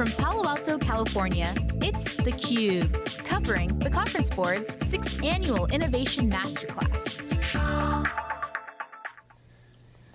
From Palo Alto, California, it's theCUBE, covering the Conference Board's 6th Annual Innovation Masterclass.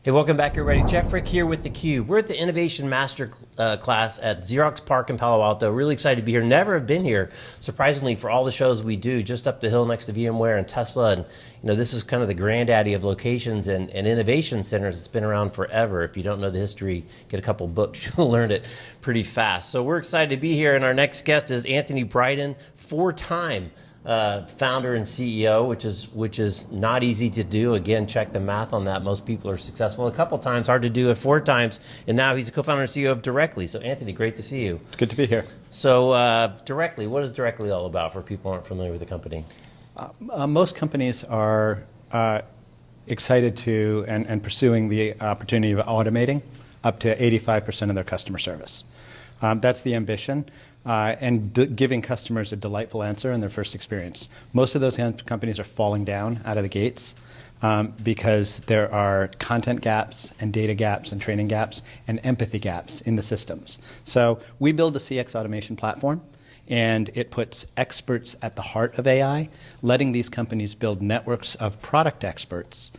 Hey, welcome back everybody. Jeff Frick here with theCUBE. We're at the Innovation Master uh, Class at Xerox PARC in Palo Alto. Really excited to be here. Never have been here, surprisingly, for all the shows we do, just up the hill next to VMware and Tesla. And you know, this is kind of the granddaddy of locations and, and innovation centers. It's been around forever. If you don't know the history, get a couple books, you'll learn it pretty fast. So we're excited to be here, and our next guest is Anthony Brydon, four-time uh, founder and CEO, which is which is not easy to do. Again, check the math on that. Most people are successful a couple times, hard to do it four times, and now he's a co-founder and CEO of Directly. So, Anthony, great to see you. It's good to be here. So, uh, Directly, what is Directly all about for people who aren't familiar with the company? Uh, uh most companies are uh, excited to and, and pursuing the opportunity of automating up to 85% of their customer service. Um, that's the ambition uh, and giving customers a delightful answer in their first experience. Most of those companies are falling down out of the gates um, because there are content gaps and data gaps and training gaps and empathy gaps in the systems. So we build a CX automation platform and it puts experts at the heart of AI, letting these companies build networks of product experts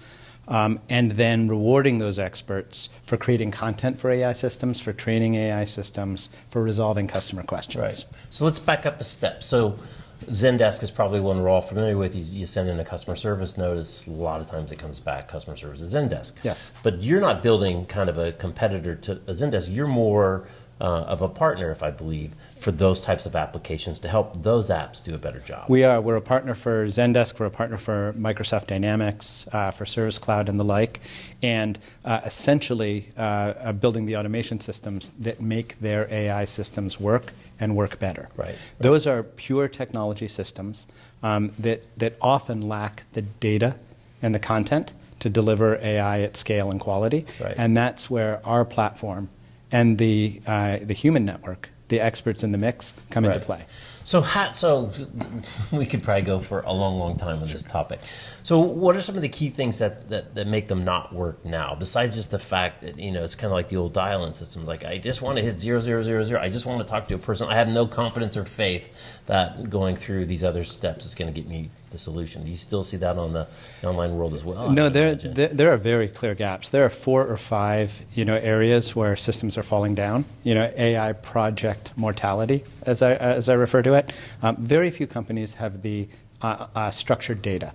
um, and then rewarding those experts for creating content for AI systems, for training AI systems, for resolving customer questions. Right. So let's back up a step. So Zendesk is probably one we're all familiar with. You, you, send in a customer service notice, a lot of times it comes back, customer service is Zendesk. Yes. But you're not building kind of a competitor to Zendesk. You're more uh, of a partner, if I believe, for those types of applications to help those apps do a better job. We are. We're a partner for Zendesk. We're a partner for Microsoft Dynamics, uh, for Service Cloud, and the like, and uh, essentially uh, building the automation systems that make their AI systems work and work better. Right. right. Those are pure technology systems um, that that often lack the data and the content to deliver AI at scale and quality, right. and that's where our platform and the, uh, the human network, the experts in the mix, come right. into play. So, so we could probably go for a long, long time on this topic. So, what are some of the key things that, that, that make them not work now? Besides just the fact that you know it's kind of like the old dial-in systems. Like, I just want to hit zero, zero, zero, zero. I just want to talk to a person. I have no confidence or faith that going through these other steps is going to get me the solution. Do you still see that on the online world as well? No, there, there, there are very clear gaps. There are four or five you know areas where systems are falling down. You know, AI project mortality, as I as I refer to it. Um, very few companies have the uh, uh, structured data.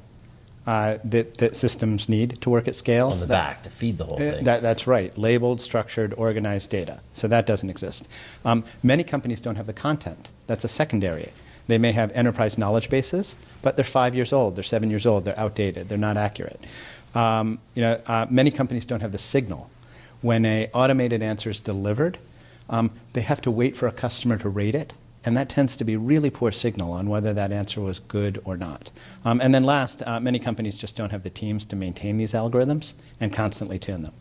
Uh, that, that, systems need to work at scale. On the that, back to feed the whole uh, thing. That, that's right. Labeled, structured, organized data. So that doesn't exist. Um, many companies don't have the content. That's a secondary they may have enterprise knowledge bases, but they're five years old, they're seven years old, they're outdated, they're not accurate. Um, you know, uh, many companies don't have the signal. When an automated answer is delivered, um, they have to wait for a customer to rate it, and that tends to be really poor signal on whether that answer was good or not. Um, and then last, uh, many companies just don't have the teams to maintain these algorithms and constantly tune them.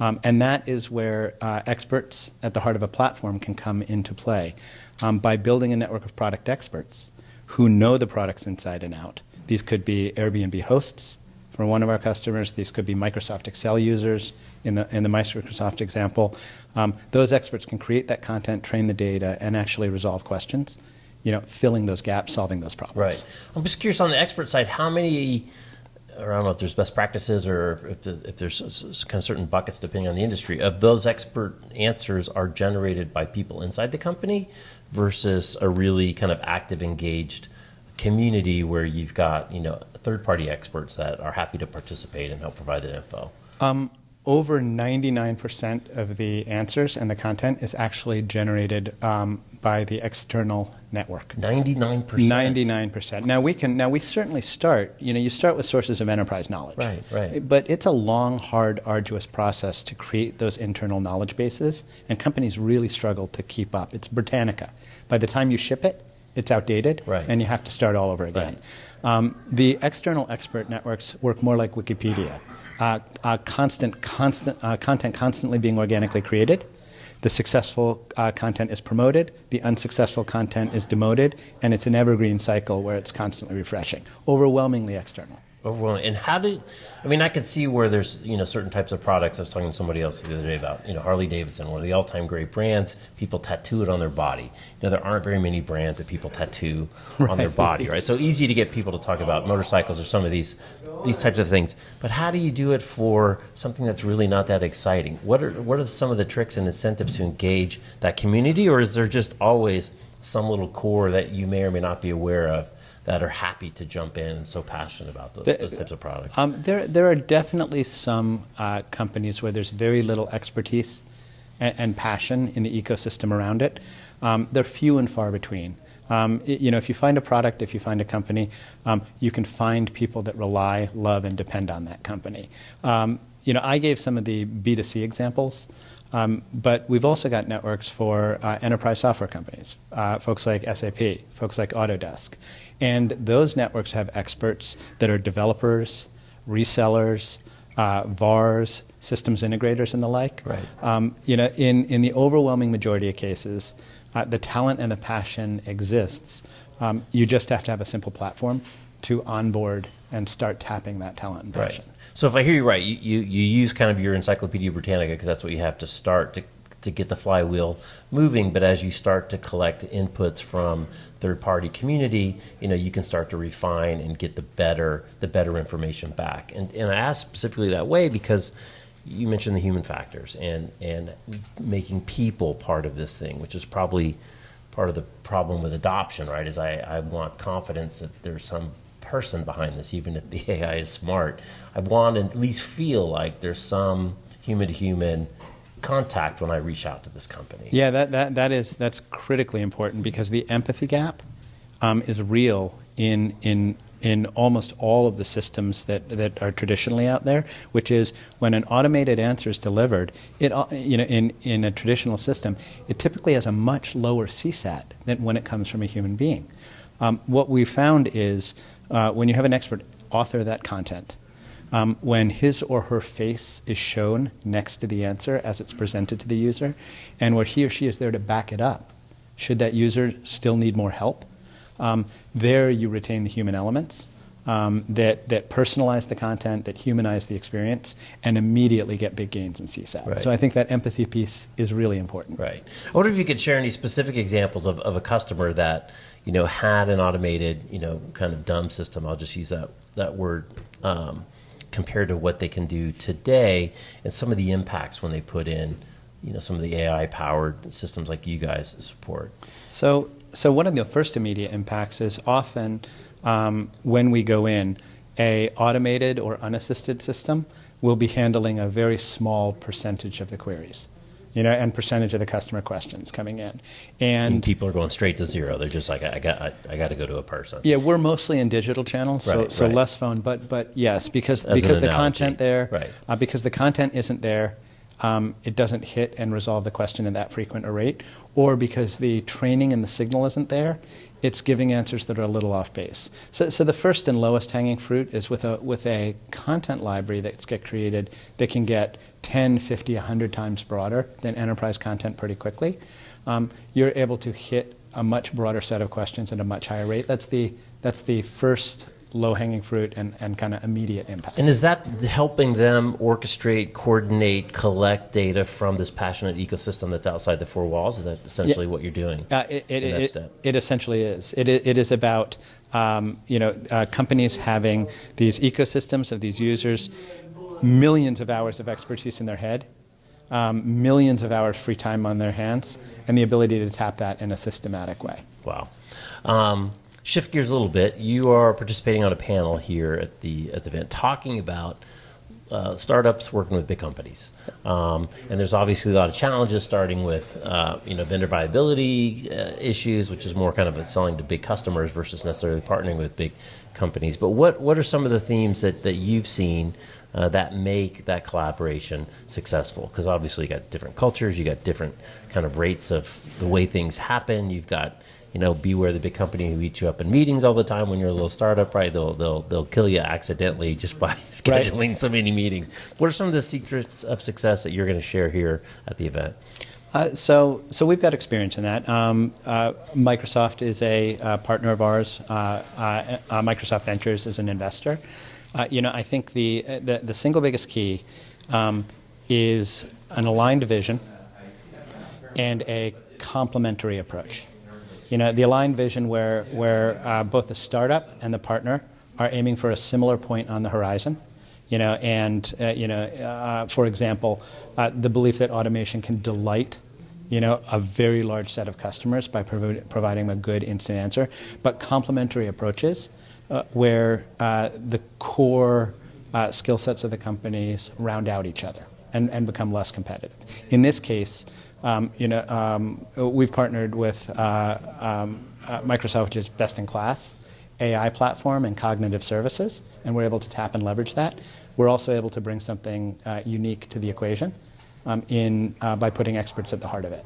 Um, and that is where uh, experts at the heart of a platform can come into play um, by building a network of product experts who know the products inside and out. These could be Airbnb hosts for one of our customers. These could be Microsoft Excel users in the, in the Microsoft example. Um, those experts can create that content, train the data, and actually resolve questions, you know, filling those gaps, solving those problems. Right. I'm just curious on the expert side, how many or I don't know if there's best practices or if, the, if there's kind of certain buckets depending on the industry, of those expert answers are generated by people inside the company versus a really kind of active, engaged community where you've got you know third-party experts that are happy to participate and help provide that info? Um, over 99% of the answers and the content is actually generated um, by the external network. 99%. 99%. Now we can now we certainly start, you know, you start with sources of enterprise knowledge. Right, right. But it's a long, hard, arduous process to create those internal knowledge bases and companies really struggle to keep up. It's Britannica. By the time you ship it, it's outdated right. and you have to start all over again. Right. Um, the external expert networks work more like Wikipedia. Uh, uh, constant, constant, uh, content constantly being organically created the successful uh, content is promoted, the unsuccessful content is demoted, and it's an evergreen cycle where it's constantly refreshing, overwhelmingly external. Overwhelming. And how do, I mean, I could see where there's, you know, certain types of products. I was talking to somebody else the other day about, you know, Harley Davidson, one of the all time great brands. People tattoo it on their body. You know, there aren't very many brands that people tattoo on their body, right? So easy to get people to talk about motorcycles or some of these, these types of things. But how do you do it for something that's really not that exciting? What are, what are some of the tricks and incentives to engage that community? Or is there just always some little core that you may or may not be aware of that are happy to jump in and so passionate about those, those types of products? Um, there, there are definitely some uh, companies where there's very little expertise and, and passion in the ecosystem around it. Um, they're few and far between. Um, i- you know, if you find a product, if you find a company, um, you can find people that rely, love, and depend on that company. Um, you know, I gave some of the B2C examples. Um, but we've also got networks for uh, enterprise software companies, uh, folks like SAP, folks like Autodesk. And those networks have experts that are developers, resellers, uh, VARs, systems integrators, and the like. Right. Um, you know, in, in the overwhelming majority of cases, uh, the talent and the passion exists. Um, you just have to have a simple platform to onboard and start tapping that talent and passion. Right. So if I hear you right, you, you, you use kind of your Encyclopedia Britannica because that's what you have to start to, to get the flywheel moving. But as you start to collect inputs from third party community, you know, you can start to refine and get the better the better information back. And and I ask specifically that way because you mentioned the human factors and and making people part of this thing, which is probably part of the problem with adoption, right? Is I, I want confidence that there's some person behind this, even if the AI is smart. I want to at least feel like there's some human to human contact when I reach out to this company. Yeah, that, that, that is that's critically important because the empathy gap um, is real in in in almost all of the systems that, that are traditionally out there, which is when an automated answer is delivered, it you know in, in a traditional system, it typically has a much lower CSAT than when it comes from a human being. Um, what we found is uh, when you have an expert author that content, um, when his or her face is shown next to the answer as it's presented to the user, and where he or she is there to back it up, should that user still need more help, um, there you retain the human elements um, that, that personalize the content, that humanize the experience, and immediately get big gains in CSAT. Right. So I think that empathy piece is really important. Right. I wonder if you could share any specific examples of, of a customer that, you know, had an automated, you know, kind of dumb system. I'll just use that, that word um, compared to what they can do today and some of the impacts when they put in, you know, some of the AI powered systems like you guys support. So, so one of the first immediate impacts is often um, when we go in, a automated or unassisted system will be handling a very small percentage of the queries, you know, and percentage of the customer questions coming in. And And people are going straight to zero. They're just like, I got, I, I got to go to a person. yeah, we're mostly in digital channels, so, Right, so right. less phone, but but yes, because As because the analogy, content there, right. uh, because the content isn't there, um, it doesn't hit and resolve the question in that frequent a rate, or because the training and the signal isn't there, it's giving answers that are a little off base. So, so the first and lowest hanging fruit is with a with a content library that's get created that can get 10, 50, 100 times broader than enterprise content pretty quickly. Um, you're able to hit a much broader set of questions at a much higher rate. That's the that's the first low hanging fruit and, and kind of immediate impact. And is that helping them orchestrate, coordinate, collect data from this passionate ecosystem that's outside the four walls? Is that essentially what you're doing? Uh, it, it, it, it essentially is. It, it is about um, you know uh, companies having these ecosystems of these users, millions of hours of expertise in their head, um, millions of hours free time on their hands, and the ability to tap that in a systematic way. Wow. Um, shift gears a little bit. You are participating on a panel here at the at the event talking about uh, startups working with big companies, um, and there's obviously a lot of challenges, starting with uh, you know vendor viability uh, issues, which is more kind of selling to big customers versus necessarily partnering with big companies. But what what are some of the themes that, that you've seen? Uh, that make that collaboration successful because obviously you got different cultures you got different kind of rates of the way things happen you've got you know, beware the big company who eats you up in meetings all the time when you're a little startup, right? They'll they'll they'll kill you accidentally just by scheduling so many meetings. What are some of the secrets of success that you're going to share here at the event? Uh, so, so we've got experience in that. Um, uh, Microsoft is a uh, partner of ours. Uh, uh, uh, Microsoft Ventures is an investor. uh, you know, I think the, the, the single biggest key um, is an aligned vision and a complementary approach. You know, the aligned vision where, where uh, both the startup and the partner are aiming for a similar point on the horizon. You know, and uh, you know, uh, for example, uh, the belief that automation can delight you know, a very large set of customers by provi providing a good instant answer, but complementary approaches uh, where uh, the core skill sets of the companies round out each other and, and become less competitive. In this case, um, you know, um, we've partnered with uh, um, uh, Microsoft, which is best in class AI platform and cognitive services, and we're able to tap and leverage that. We're also able to bring something uh, unique to the equation um, in, by putting experts at the heart of it.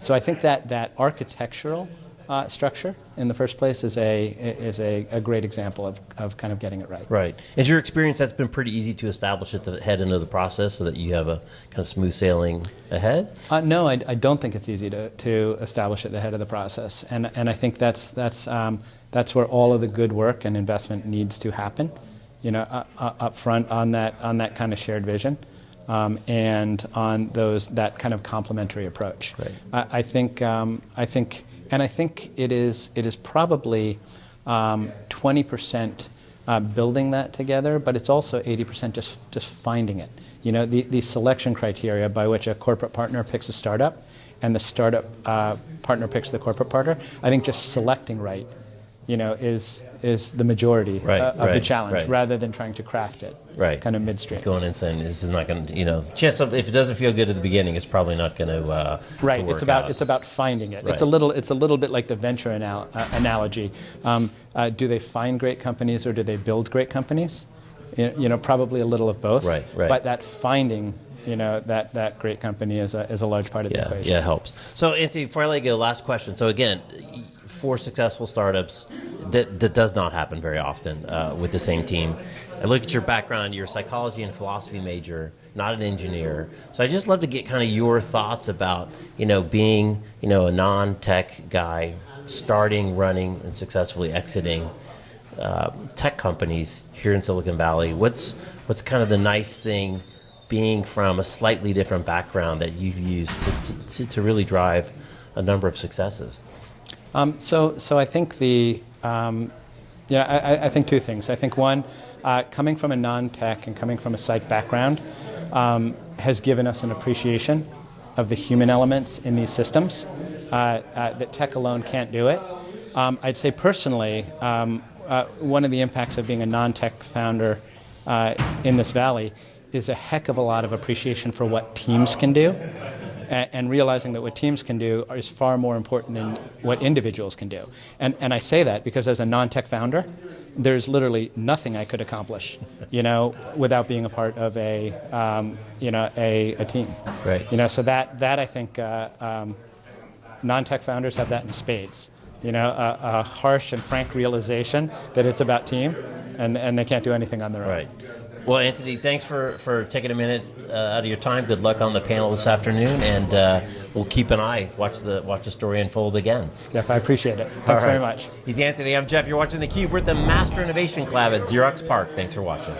So I think that that architectural uh, structure in the first place is a is a, a, great example of, of kind of getting it right. Right. In your experience, that's been pretty easy to establish at the head end of the process, so that you have a kind of smooth sailing ahead. Uh, no, I, I, don't think it's easy to, to establish at the head of the process, and and I think that's that's um, that's where all of the good work and investment needs to happen. You know, uh, uh up front on that on that kind of shared vision. Um, and on those that kind of complementary approach. Right. I, I, think um, I think and I think it is, it is probably um, 20% uh, building that together, but it's also 80% just, just finding it. You know, the, the selection criteria by which a corporate partner picks a startup and the startup uh, partner picks the corporate partner, I think just selecting right, you know, is, is the majority right, uh, of right, the challenge right. rather than trying to craft it right. kind of midstream. Going in saying this is not going to, you know, chance of if it doesn't feel good at the beginning, it's probably not going to. Uh, right. To it's about out. it's about finding it. Right. It's a little it's a little bit like the venture anal- uh, analogy. Um, uh, do they find great companies or do they build great companies? You know, probably a little of both. Right. Right. But that finding you know that that great company is a, is a large part of yeah, the equation. Yeah, it helps. So Anthony, before I let you go, last question. So again, four successful startups that that does not happen very often uh, with the same team. I look at your background, you're a psychology and philosophy major, not an engineer. So I just love to get kind of your thoughts about, you know, being, you know, a non-tech guy, starting, running, and successfully exiting uh, tech companies here in Silicon Valley. What's what's kind of the nice thing being from a slightly different background that you've used to, to, to really drive a number of successes? Um, so, so I think the, um, yeah, I, I think two things. I think one, uh, coming from a non-tech and coming from a psych background um, has given us an appreciation of the human elements in these systems uh, uh, that tech alone can't do it. Um, I'd say personally, um, uh, one of the impacts of being a non-tech founder uh, in this valley is a heck of a lot of appreciation for what teams can do and, realizing that what teams can do is far more important than what individuals can do. And, and I say that because as a non-tech founder, there's literally nothing I could accomplish, you know, without being a part of a, um, you know, a, a team. Right. You know, so that, that I think uh, um, non-tech founders have that in spades. You know, a, a, harsh and frank realization that it's about team, and, and they can't do anything on their own. Right. Well, Anthony, thanks for, for taking a minute uh, out of your time. Good luck on the panel this afternoon, and uh, we'll keep an eye, watch the watch the story unfold again. Jeff, I appreciate it. Thanks right. very much. He's Anthony. I'm Jeff. You're watching theCUBE. We're at the Master Innovation Club at Xerox PARC. Thanks for watching.